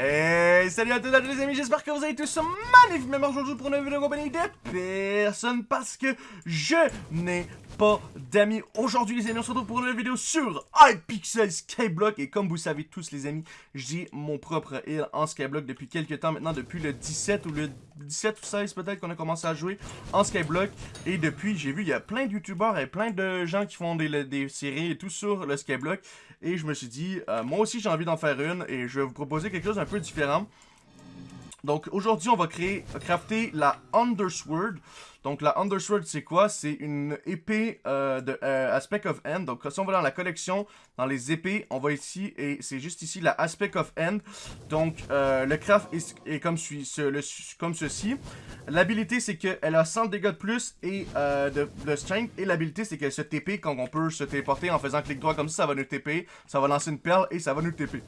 Hey, salut à tous les amis, j'espère que vous allez tous magnifiquement aujourd'hui pour une vidéo compagnie de personne parce que je n'ai pas d'amis. Aujourd'hui les amis, on se retrouve pour une vidéo sur iPixel Skyblock et comme vous savez tous les amis, j'ai mon propre île en Skyblock depuis quelques temps maintenant, depuis le 17 ou le 17 ou 16 peut-être qu'on a commencé à jouer en Skyblock et depuis j'ai vu il y a plein de youtubeurs et plein de gens qui font des, des séries et tout sur le Skyblock et je me suis dit, euh, moi aussi j'ai envie d'en faire une et je vais vous proposer quelque chose d'un peu différent. Donc aujourd'hui on va créer, crafter la Undersword. Donc la Undersword c'est quoi? C'est une épée euh, de euh, Aspect of End. Donc si on va dans la collection, dans les épées, on va ici et c'est juste ici la Aspect of End. Donc le craft est, comme, ceci. L'habilité c'est qu'elle a 100 dégâts de plus et de, strength. Et l'habilité c'est qu'elle se TP quand on peut se téléporter en faisant clic droit comme ça, ça va nous TP. Ça va lancer une perle et ça va nous TP.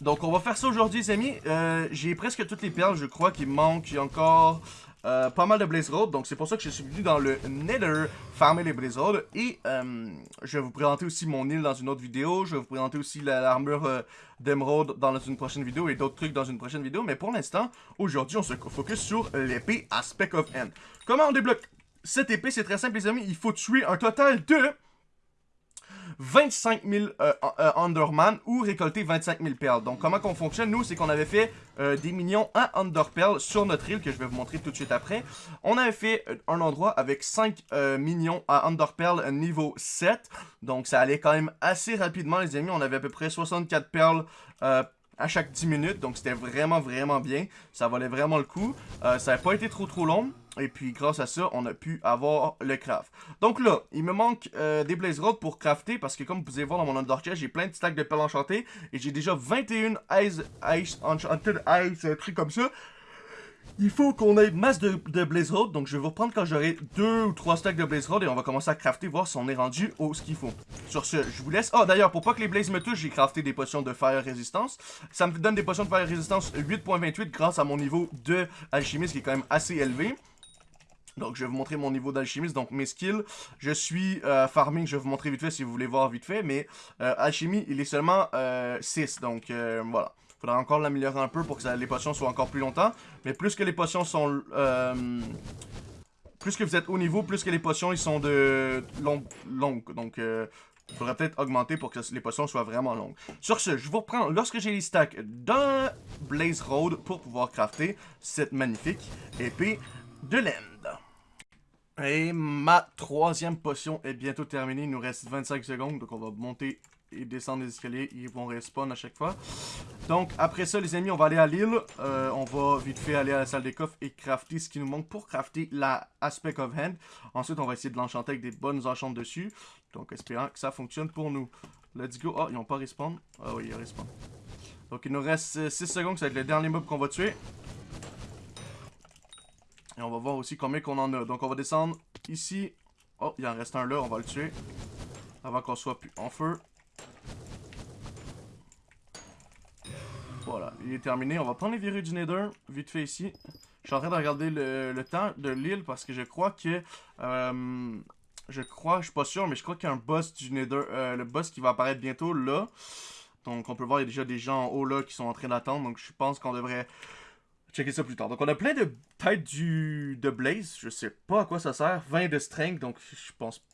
Donc on va faire ça aujourd'hui les amis. Euh, j'ai presque toutes les perles je crois qu'il manque. Il y a encore euh, pas mal de Blaze Road. Donc c'est pour ça que je suis venu dans le Nether farmer les Blaze Road. Et euh, je vais vous présenter aussi mon île dans une autre vidéo. Je vais vous présenter aussi l'armure d'Emerald dans une prochaine vidéo et d'autres trucs dans une prochaine vidéo. Mais pour l'instant, aujourd'hui on se focus sur l'épée Aspect of End. Comment on débloque cette épée? C'est très simple les amis. Il faut tuer un total de... 25 000 euh, euh, Underman ou récolter 25 000 perles. Donc comment qu'on fonctionne, nous, c'est qu'on avait fait euh, des millions à Underpearl sur notre île, que je vais vous montrer tout de suite après. On avait fait un endroit avec 5 millions à Underpearl niveau 7. Donc ça allait quand même assez rapidement, les amis. On avait à peu près 64 perles à chaque 10 minutes. Donc c'était vraiment, vraiment bien. Ça valait vraiment le coup. ça n'a pas été trop, trop long. Et puis, grâce à ça, on a pu avoir le craft. Donc là, il me manque euh, des Blaze Rods pour crafter. Parce que comme vous pouvez voir dans mon Under j'ai plein de stacks de perles enchantées. Et j'ai déjà 21 Ice, Ice Enchanted Ice, un truc comme ça. Il faut qu'on ait masse de, Blaze Road, donc je vais vous reprendre quand j'aurai deux ou trois stacks de Blaze Road et on va commencer à crafter, voir si on est rendu au ce qu'il faut. Sur ce, je vous laisse. oh, d'ailleurs, pour pas que les Blaze me touchent, j'ai crafté des potions de Fire Resistance. Ça me donne des potions de Fire Resistance 8.28 grâce à mon niveau de alchimiste qui est quand même assez élevé. Donc, je vais vous montrer mon niveau d'alchimiste. Donc, mes skills. Je suis euh, farming, je vais vous montrer vite fait si vous voulez voir vite fait. Mais euh, alchimie, il est seulement 6. Euh, donc, voilà. Faudra encore l'améliorer un peu pour que les potions soient encore plus longtemps. Mais plus que les potions sont... plus que vous êtes haut niveau, plus que les potions, ils sont de longues. donc, il faudrait peut-être augmenter pour que les potions soient vraiment longues. Sur ce, je vous reprends lorsque j'ai les stacks d'un Blaze Road pour pouvoir crafter cette magnifique épée de laine. Et ma troisième potion est bientôt terminée. Il nous reste 25 secondes. Donc on va monter et descendre les escaliers. Ils vont respawn à chaque fois. Donc après ça les amis, on va aller à l'île. Euh, on va vite fait aller à la salle des coffres et crafter ce qui nous manque pour crafter la Aspect of Hand. Ensuite on va essayer de l'enchanter avec des bonnes enchantes dessus. Donc espérant que ça fonctionne pour nous. Let's go. Ah, ils n'ont pas respawn. Ah oui, ils respawn. Donc il nous reste 6 secondes. Ça va être le dernier mob qu'on va tuer. Et on va voir aussi combien qu'on en a. Donc on va descendre ici. Oh, il en reste un là, on va le tuer. Avant qu'on soit plus en feu. Voilà, il est terminé. On va prendre les verrues du Nether, vite fait ici. Je suis en train de regarder le, temps de l'île parce que je crois que... Euh, je crois, je suis pas sûr, mais je crois qu'il y a un boss du Nether, euh, le boss qui va apparaître bientôt là. Donc on peut voir, il y a déjà des gens en haut là qui sont en train d'attendre. Donc je pense qu'on devrait checker ça plus tard. Donc on a plein de têtes du, de Blaze. Je sais pas à quoi ça sert. 20 de strength, donc je pense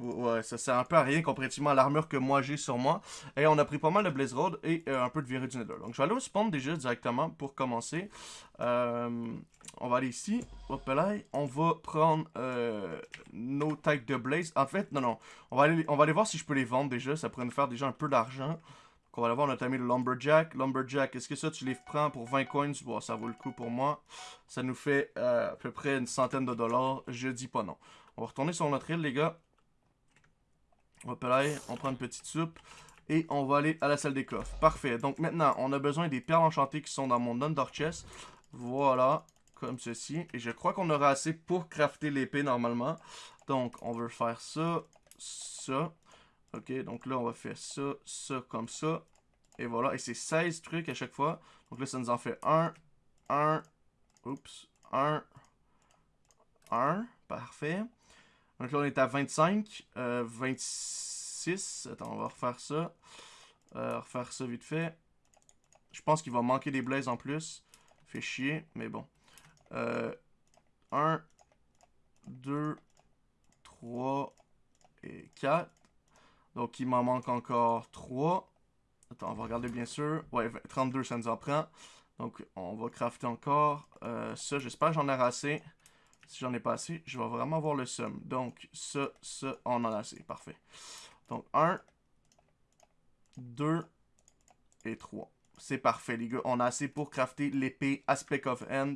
Ouais, ça sert un peu à rien comparativement à l'armure que moi j'ai sur moi. Et on a pris pas mal de Blaze Road et euh, un peu de du Nether. Donc je vais aller au spawn déjà directement pour commencer. Euh, on va aller ici. Hop là. On va prendre euh, nos tags de Blaze. En fait, non, non. On va, aller, on va aller voir si je peux les vendre déjà. Ça pourrait nous faire déjà un peu d'argent. On va aller voir notre ami le Lumberjack. Lumberjack, est-ce que ça, tu les prends pour 20 coins? Bon, ça vaut le coup pour moi. Ça nous fait à peu près une centaine de dollars. Je dis pas non. On va retourner sur notre île, les gars. Hop là, on prend une petite soupe. Et on va aller à la salle des coffres. Parfait. Donc maintenant, on a besoin des perles enchantées qui sont dans mon Under Chest. Voilà, comme ceci. Et je crois qu'on aura assez pour crafter l'épée normalement. Donc, on veut faire ça, ça. Ok, donc là, on va faire ça, ça, comme ça. Et voilà, et c'est 16 trucs à chaque fois. Donc là, ça nous en fait 1, 1, oups, 1, 1, parfait. Donc là, on est à 25, euh, 26, attends, on va refaire ça. Euh, refaire ça vite fait. Je pense qu'il va manquer des blazes en plus. Fait chier, mais bon. Euh, 1, 2, 3 et 4. Donc, il m'en manque encore 3. Attends, on va regarder bien sûr. Ouais, 32, ça nous en prend. Donc, on va crafter encore. Euh, ça, j'espère que j'en ai assez. Si j'en ai pas assez, je vais vraiment avoir le sum. Donc, ça, ça, on en a assez. Parfait. Donc, 1, 2 et 3. C'est parfait, les gars. On a assez pour crafter l'épée Aspect of End.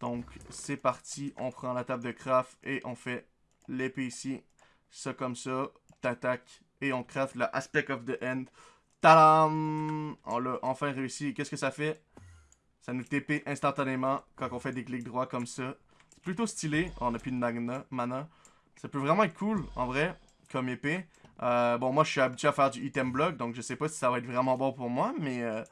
Donc, c'est parti. On prend la table de craft et on fait l'épée ici. Ça comme ça. T'attaques et on craft le Aspect of the End. Tadam! On l'a enfin réussi. Qu'est-ce que ça fait? Ça nous TP instantanément quand on fait des clics droits comme ça. Plutôt stylé. On a plus de mana. mana. Ça peut vraiment être cool, en vrai, comme épée. Euh, bon, moi, je suis habitué à faire du item block, donc je sais pas si ça va être vraiment bon pour moi, mais euh,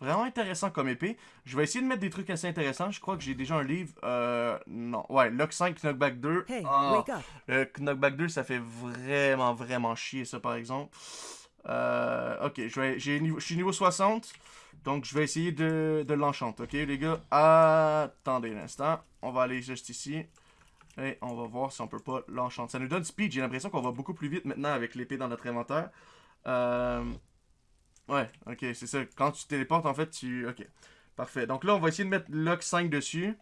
vraiment intéressant comme épée. Je vais essayer de mettre des trucs assez intéressants. Je crois que j'ai déjà un livre. Euh, non, ouais, Lock 5, Knockback 2. Ah, le Knockback 2, ça fait vraiment, vraiment chier, ça, par exemple. Ok, je, vais, je suis niveau 60, donc je vais essayer de, de l'enchanter, ok, les gars? Attendez un instant. On va aller juste ici. Et on va voir si on peut pas l'enchanter. Ça nous donne speed. J'ai l'impression qu'on va beaucoup plus vite maintenant avec l'épée dans notre inventaire. Euh... Ouais, ok, c'est ça. Quand tu téléportes, en fait, tu... Ok, parfait. Donc là, on va essayer de mettre Lock 5 dessus.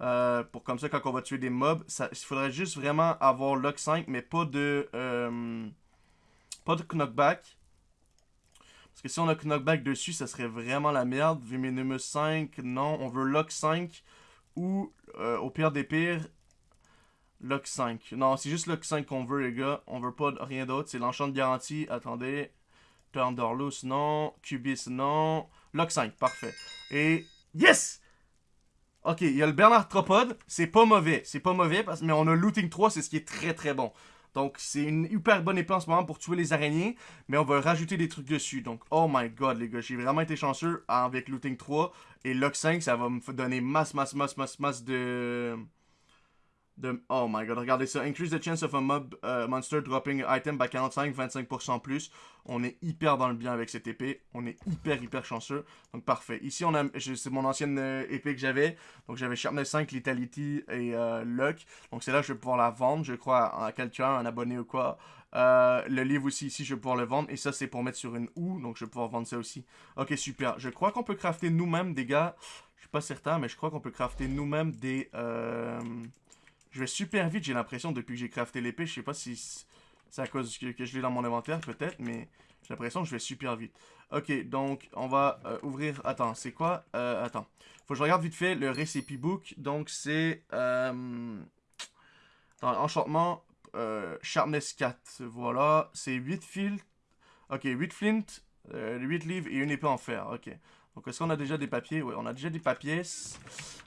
Euh, pour comme ça, quand on va tuer des mobs, il faudrait juste vraiment avoir Lock 5, mais pas de... Euh, pas de knockback. Parce que si on a knockback dessus, ça serait vraiment la merde. Venomous 5, non. On veut Lock 5 ou, euh, au pire des pires, Lock 5. Non, c'est juste Lock 5 qu'on veut, les gars. On veut pas rien d'autre. C'est l'enchant de garantie. Attendez. Thunderloose, non. Cubis, non. Lock 5, parfait. Et... Yes! Ok, il y a le Bernard Tropod. C'est pas mauvais. C'est pas mauvais, parce... mais on a Looting 3, c'est ce qui est très très bon. Donc, c'est une hyper bonne épée en ce moment pour tuer les araignées. Mais on va rajouter des trucs dessus. Donc, oh my god, les gars. J'ai vraiment été chanceux avec Looting 3. Et Lock 5, ça va me donner masse, masse, masse, masse, masse de... Oh my god, regardez ça. Increase the chance of a mob uh, monster dropping item by 45-25% plus. On est hyper dans le bien avec cette épée. On est hyper, hyper chanceux. Donc parfait. Ici, on a, c'est mon ancienne euh, épée que j'avais. Donc j'avais Sharpness 5, Lethality et euh, Luck. Donc c'est là que je vais pouvoir la vendre, je crois, à quelqu'un, un abonné ou quoi. Euh, le livre aussi, ici, je vais pouvoir le vendre. Et ça, c'est pour mettre sur une houe. Donc je vais pouvoir vendre ça aussi. Ok, super. Je crois qu'on peut crafter nous-mêmes des gars. Je suis pas certain, mais je crois qu'on peut crafter nous-mêmes des... Je vais super vite, j'ai l'impression, depuis que j'ai crafté l'épée. Je sais pas si c'est à cause que, je l'ai dans mon inventaire, peut-être, mais j'ai l'impression que je vais super vite. Ok, donc, on va euh, ouvrir... Attends, c'est quoi euh, Attends. Faut que je regarde vite fait le recipe book. Donc, c'est... Euh, enchantement, Sharpness 4. Voilà, c'est 8 fils. Ok, 8 flint, 8 livres et une épée en fer. Ok. Donc, est-ce qu'on a déjà des papiers? Oui, on a déjà des papiers.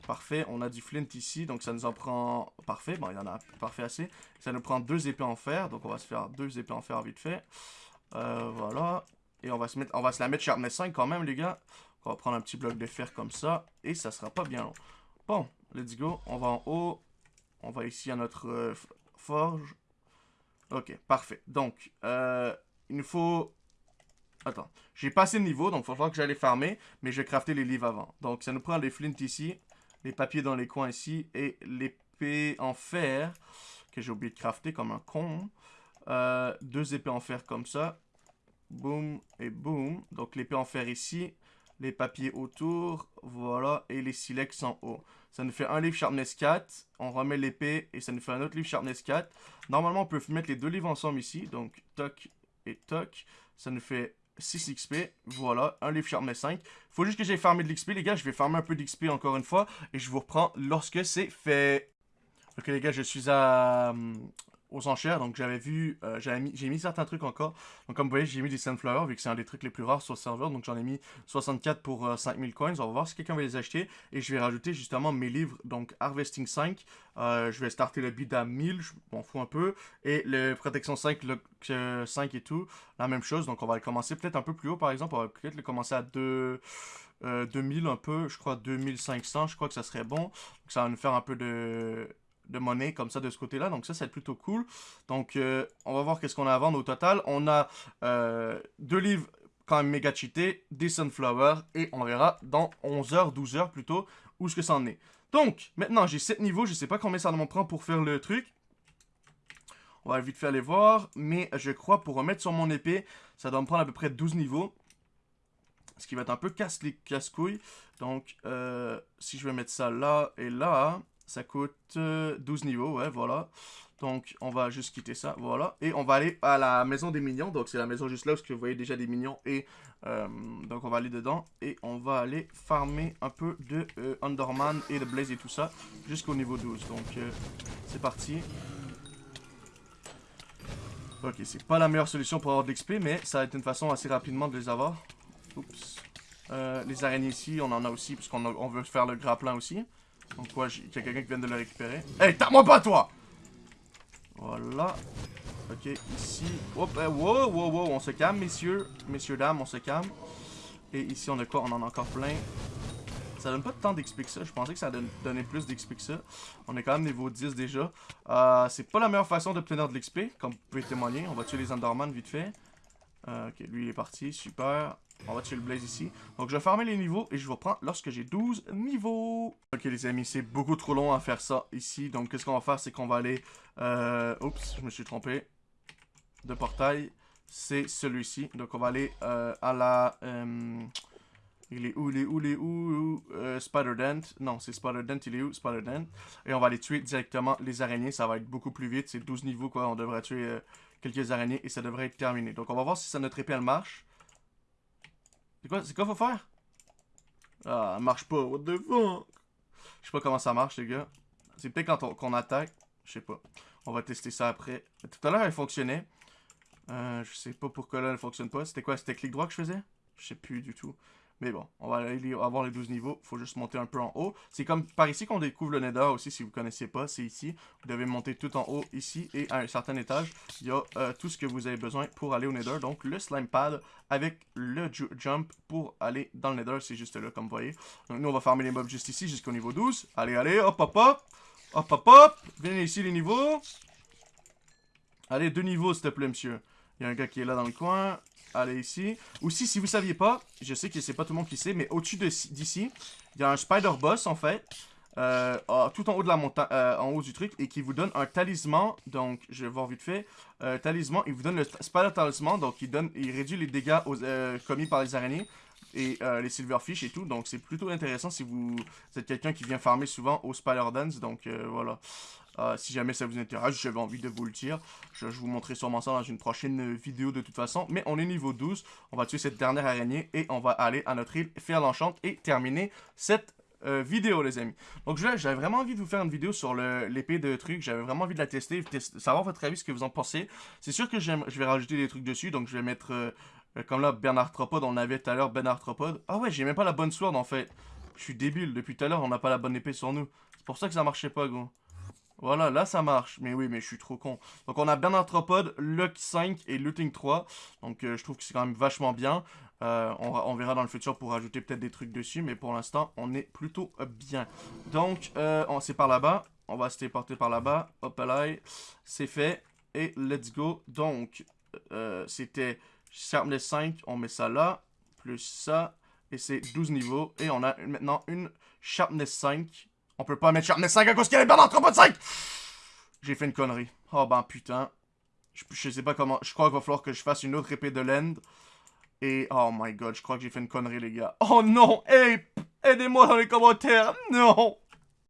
Parfait. On a du flint ici. Donc, ça nous en prend... Parfait. Bon, il y en a parfait assez. Ça nous prend deux épées en fer. Donc, on va se faire deux épées en fer vite fait. Euh, voilà. Et on va se mettre... On va se la mettre sharpness 5 quand même, les gars. On va prendre un petit bloc de fer comme ça. Et ça sera pas bien long. Bon, let's go. On va en haut. On va ici à notre euh, forge. Ok, parfait. Donc, euh, il nous faut Attends, j'ai passé le niveau, donc il falloir que j'aille farmer, mais je vais crafter les livres avant. Donc ça nous prend les flints ici, les papiers dans les coins ici, et l'épée en fer, que j'ai oublié de crafter comme un con. Euh, deux épées en fer comme ça. Boum et boum. Donc l'épée en fer ici, les papiers autour, voilà, et les silex en haut. Ça nous fait un livre Sharpness 4, on remet l'épée, et ça nous fait un autre livre Sharpness 4. Normalement, on peut mettre les deux livres ensemble ici, donc toc et toc. Ça nous fait 6 XP. Voilà, un livre Sharpness 5. Faut juste que j'aille farmer de l'XP, les gars. Je vais farmer un peu d'XP encore une fois. Et je vous reprends lorsque c'est fait. Ok, les gars, je suis à, hum, aux enchères. Donc j'avais vu, euh, j'ai mis, certains trucs encore. Donc comme vous voyez, j'ai mis des Sunflower vu que c'est un des trucs les plus rares sur le serveur. Donc j'en ai mis 64 pour 5000 euh, coins. On va voir si quelqu'un va les acheter. Et je vais rajouter justement mes livres, donc Harvesting 5. Euh, je vais starter le bid à 1000, je m'en fous un peu. Et le Protection 5, le 5 et tout, la même chose. Donc on va le commencer peut-être un peu plus haut par exemple. On va peut-être le commencer à 2... 2000 un peu, je crois 2500, je crois que ça serait bon. Donc ça va nous faire un peu de de monnaie comme ça de ce côté-là. Donc ça, c'est plutôt cool. Donc, euh, on va voir qu'est-ce qu'on a à vendre au total. On a euh, deux livres quand même méga cheaté, des sunflowers, et on verra dans 11h, 12h plutôt, où ce que ça en est. Donc, maintenant, j'ai 7 niveaux, je sais pas combien ça me prend pour faire le truc. On va vite faire aller voir, mais je crois pour remettre sur mon épée, ça doit me prendre à peu près 12 niveaux. Ce qui va être un peu casse les casse-couilles. Donc, euh, si je vais mettre ça là et là, ça coûte 12 euh, niveaux, ouais, voilà. Donc, on va juste quitter ça, voilà. Et on va aller à la maison des mignons. Donc, c'est la maison juste là, parce que vous voyez déjà des mignons. Et euh, donc, on va aller dedans. Et on va aller farmer un peu de Underman et de Blaze et tout ça. Jusqu'au niveau 12. Donc, c'est parti. Ok, c'est pas la meilleure solution pour avoir de l'XP, mais ça va être une façon assez rapidement de les avoir. Oups. Euh, les araignées ici, on en a aussi, puisqu'on on veut faire le grappin aussi. Donc quoi, il y a quelqu'un qui vient de le récupérer. Hey, t'as moi pas toi Voilà. Ok, ici. Hop, wow, wow, wow, on se calme, messieurs. Messieurs, dames, on se calme. Et ici, on a quoi? On en a encore plein. Ça donne pas tant d'XP que ça. Je pensais que ça donnait plus d'XP que ça. On est quand même niveau 10 déjà. Euh, c'est pas la meilleure façon d'obtenir de l'XP, comme vous pouvez témoigner. On va tuer les Enderman vite fait. Euh, ok, lui il est parti, super. On va tuer le Blaze ici. Donc je vais farmer les niveaux et je vous reprends lorsque j'ai 12 niveaux. Ok les amis, c'est beaucoup trop long à faire ça ici. Donc qu'est-ce qu'on va faire, c'est qu'on va aller... Euh... Oups, je me suis trompé. De portail, c'est celui-ci. Donc on va aller euh, à la... Euh, il est où, il est où, il est où, euh, Spider-Dent. Non, c'est Spider-Dent, il est où, Spider-Dent. Et on va aller tuer directement les araignées, ça va être beaucoup plus vite. C'est 12 niveaux, quoi. On devrait tuer euh, quelques araignées et ça devrait être terminé. Donc on va voir si ça, notre épée, elle marche. C'est quoi, c'est quoi faut faire? Ah, elle marche pas, what the fuck? Je sais pas comment ça marche, les gars. C'est peut-être quand on, attaque. Je sais pas. On va tester ça après. Tout à l'heure, elle fonctionnait. Euh, je sais pas pourquoi là, elle fonctionne pas. C'était quoi? C'était clic droit que je faisais? Je sais plus du tout. Mais bon, on va aller avoir les 12 niveaux. faut juste monter un peu en haut. C'est comme par ici qu'on découvre le Nether aussi, si vous ne connaissez pas. C'est ici. Vous devez monter tout en haut ici. Et à un certain étage, il y a euh, tout ce que vous avez besoin pour aller au Nether. Donc le slime pad avec le jump pour aller dans le Nether. C'est juste là, comme vous voyez. Donc nous, on va farmer les mobs juste ici, jusqu'au niveau 12. Allez, allez, hop, hop, hop. Hop, hop, hop. Venez ici les niveaux. Allez, deux niveaux, s'il te plaît, monsieur. Il y a un gars qui est là dans le coin. Allez ici. Aussi, si vous saviez pas, je sais que c'est pas tout le monde qui sait, mais au-dessus d'ici, il y a un Spider Boss, en fait. Euh, tout en haut de la montagne, euh, en haut du truc, et qui vous donne un talisman. Donc, je vais voir vite fait. Euh, talisman, il vous donne le Spider Talisman, donc il donne, il réduit les dégâts commis par les araignées et les silverfish et tout. Donc, c'est plutôt intéressant si vous, êtes quelqu'un qui vient farmer souvent au Spider Dance. Donc, voilà. Euh, si jamais ça vous intéresse, j'avais envie de vous le dire. Je, vous montrerai sûrement ça dans une prochaine vidéo de toute façon. Mais on est niveau 12. On va tuer cette dernière araignée et on va aller à notre île, faire l'enchante et terminer cette euh, vidéo, les amis. Donc, j'avais vraiment envie de vous faire une vidéo sur l'épée de trucs. J'avais vraiment envie de la tester, savoir votre avis, ce que vous en pensez. C'est sûr que je vais rajouter des trucs dessus. Donc, je vais mettre, euh, comme là, Bernard Tropod. On avait tout à l'heure Bernard Tropod. Ah ouais, j'ai même pas la bonne sword, en fait. Je suis débile. Depuis tout à l'heure, on n'a pas la bonne épée sur nous. C'est pour ça que ça marchait pas, gros. Voilà, là ça marche. Mais oui, mais je suis trop con. Donc on a bien Arthropod, Luck 5 et Looting 3. Donc euh, je trouve que c'est quand même vachement bien. Euh, on, verra dans le futur pour rajouter peut-être des trucs dessus. Mais pour l'instant, on est plutôt bien. Donc, euh, c'est par là-bas. On va se téléporter par là-bas. Hop là, c'est fait. Et let's go. Donc, c'était Sharpness 5. On met ça là. Plus ça. Et c'est 12 niveaux. Et on a maintenant une Sharpness 5 on peut pas mettre Sharpness 5 à cause a les barres de 5 J'ai fait une connerie. Oh ben putain. Je, sais pas comment. Je crois qu'il va falloir que je fasse une autre épée de land. Et oh my god, je crois que j'ai fait une connerie les gars. Oh non, hey, aidez-moi dans les commentaires. Non.